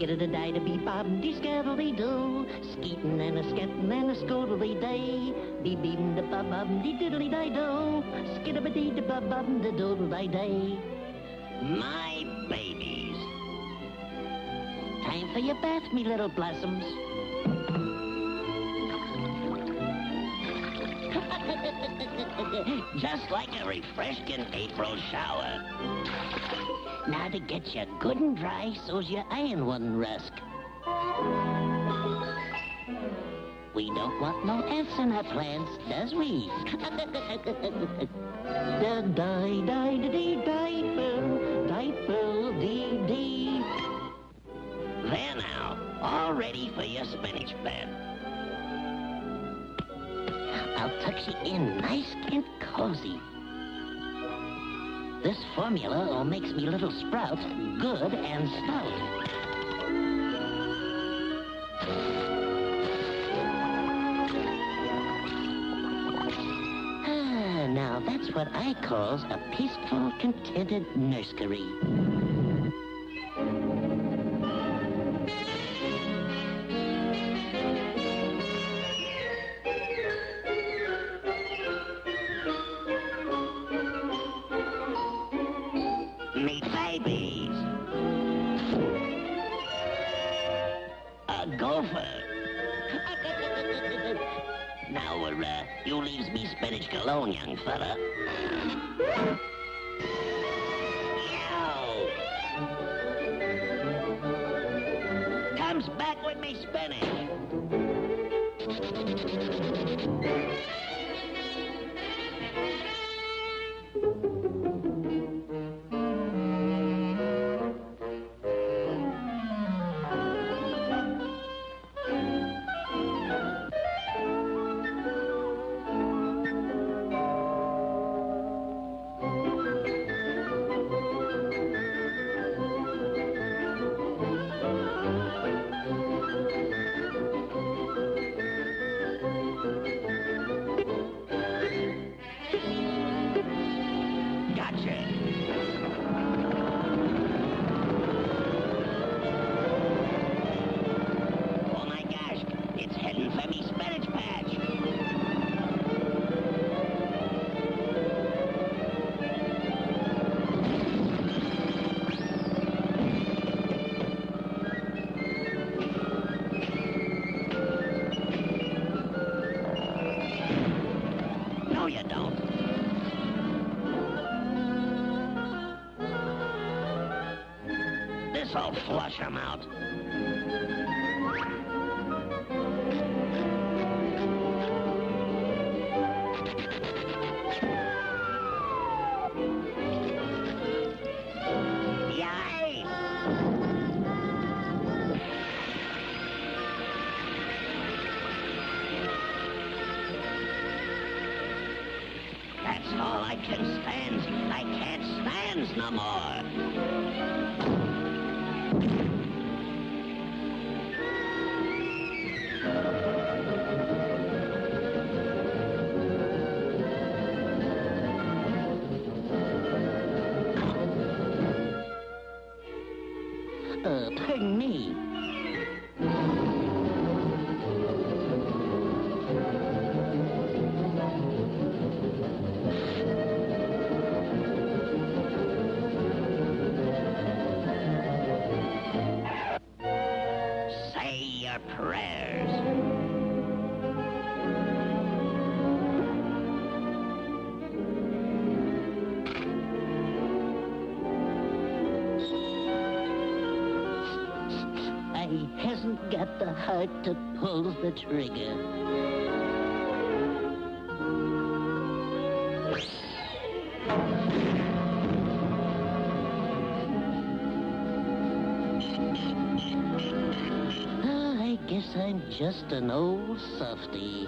Skittle die to be bob de scattle de do. Skeetin' and a scattin' and a scoodly day. Be beam de bob bob de diddly die do. Skittle dee de bob de doodle die day. My babies. Time for your bath, me little blossoms. Just like a refreshing April shower. Now to get you good and dry so's your iron wouldn't rust. We don't want no ants in our plants, does we? Da die die da dee diaper, diaper dee dee. There now, all ready for your spinach bed. I'll tuck you in nice and cozy. This formula makes me little sprouts good and stout. Ah, now that's what I calls a peaceful, contented nursery. A gopher. now, uh, you leaves me spinach alone, young fella. Comes back with me spinach. This'll flush 'em out. That's all I can stand. I can't stand no more. Uh, pardon I hasn't got the heart to pull the trigger. Ah, I guess I'm just an old softy.